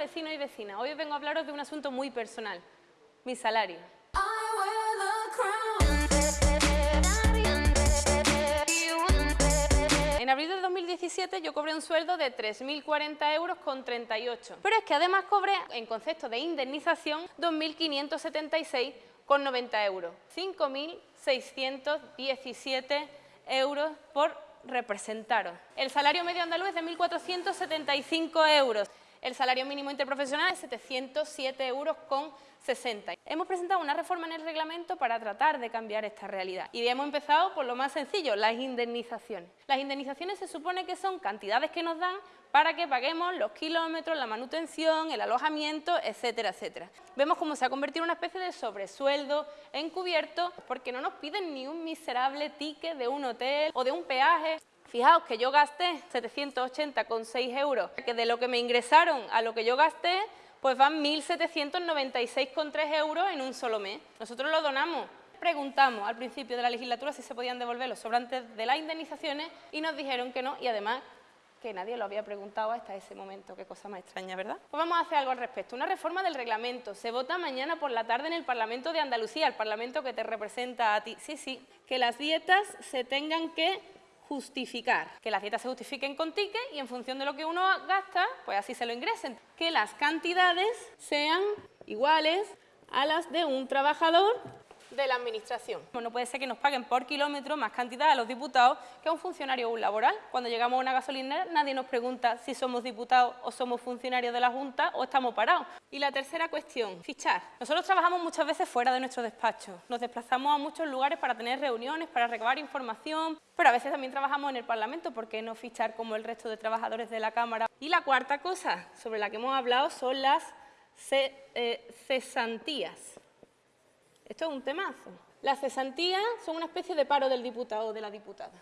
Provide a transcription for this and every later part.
vecinos y vecinas. Hoy vengo a hablaros de un asunto muy personal, mi salario. En abril de 2017 yo cobré un sueldo de 3.040 euros con 38. Pero es que además cobré, en concepto de indemnización, 2.576 con 90 euros. 5.617 euros por representaros. El salario medio andaluz es de 1.475 euros. El salario mínimo interprofesional es 707 euros con 60. Hemos presentado una reforma en el reglamento para tratar de cambiar esta realidad. Y hemos empezado por lo más sencillo, las indemnizaciones. Las indemnizaciones se supone que son cantidades que nos dan para que paguemos los kilómetros, la manutención, el alojamiento, etcétera, etcétera. Vemos cómo se ha convertido en una especie de sobresueldo encubierto porque no nos piden ni un miserable ticket de un hotel o de un peaje. Fijaos que yo gasté 780,6 euros, que de lo que me ingresaron a lo que yo gasté, pues van 1.796,3 euros en un solo mes. Nosotros lo donamos. Preguntamos al principio de la legislatura si se podían devolver los sobrantes de las indemnizaciones y nos dijeron que no y además que nadie lo había preguntado hasta ese momento. Qué cosa más extraña, ¿verdad? Pues vamos a hacer algo al respecto. Una reforma del reglamento. Se vota mañana por la tarde en el Parlamento de Andalucía, el Parlamento que te representa a ti. Sí, sí, que las dietas se tengan que justificar. Que las dietas se justifiquen con ticket y en función de lo que uno gasta, pues así se lo ingresen. Que las cantidades sean iguales a las de un trabajador de la Administración. No puede ser que nos paguen por kilómetro más cantidad a los diputados que a un funcionario o un laboral. Cuando llegamos a una gasolinera nadie nos pregunta si somos diputados o somos funcionarios de la Junta o estamos parados. Y la tercera cuestión, fichar. Nosotros trabajamos muchas veces fuera de nuestro despacho. Nos desplazamos a muchos lugares para tener reuniones, para recabar información, pero a veces también trabajamos en el Parlamento, ¿por qué no fichar como el resto de trabajadores de la Cámara? Y la cuarta cosa sobre la que hemos hablado son las eh, cesantías. Esto es un temazo. Las cesantías son una especie de paro del diputado o de la diputada.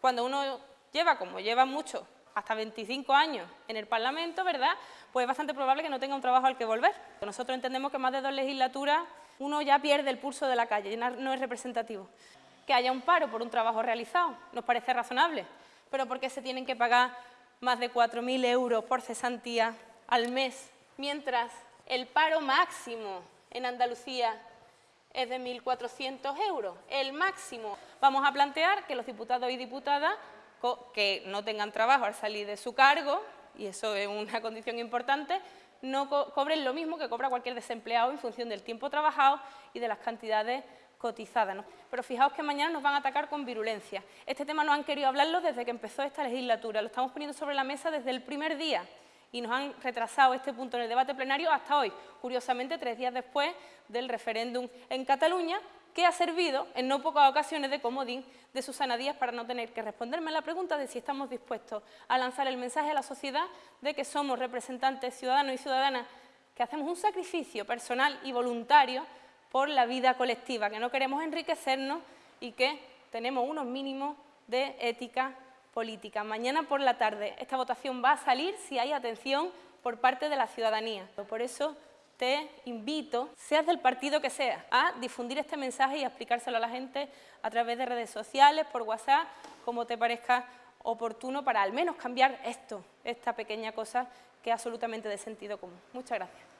Cuando uno lleva, como lleva mucho, hasta 25 años en el Parlamento, ¿verdad?, pues es bastante probable que no tenga un trabajo al que volver. Nosotros entendemos que más de dos legislaturas uno ya pierde el pulso de la calle, no es representativo. Que haya un paro por un trabajo realizado nos parece razonable, pero ¿por qué se tienen que pagar más de 4.000 euros por cesantía al mes, mientras el paro máximo en Andalucía es de 1.400 euros. El máximo, vamos a plantear que los diputados y diputadas que no tengan trabajo al salir de su cargo, y eso es una condición importante, no cobren lo mismo que cobra cualquier desempleado en función del tiempo trabajado y de las cantidades cotizadas. Pero fijaos que mañana nos van a atacar con virulencia. Este tema no han querido hablarlo desde que empezó esta legislatura, lo estamos poniendo sobre la mesa desde el primer día y nos han retrasado este punto en el debate plenario hasta hoy, curiosamente tres días después del referéndum en Cataluña, que ha servido en no pocas ocasiones de comodín de Susana Díaz para no tener que responderme a la pregunta de si estamos dispuestos a lanzar el mensaje a la sociedad de que somos representantes ciudadanos y ciudadanas que hacemos un sacrificio personal y voluntario por la vida colectiva, que no queremos enriquecernos y que tenemos unos mínimos de ética política. Mañana por la tarde esta votación va a salir si hay atención por parte de la ciudadanía. Por eso te invito, seas del partido que sea, a difundir este mensaje y a explicárselo a la gente a través de redes sociales, por WhatsApp, como te parezca oportuno para al menos cambiar esto, esta pequeña cosa que es absolutamente de sentido común. Muchas gracias.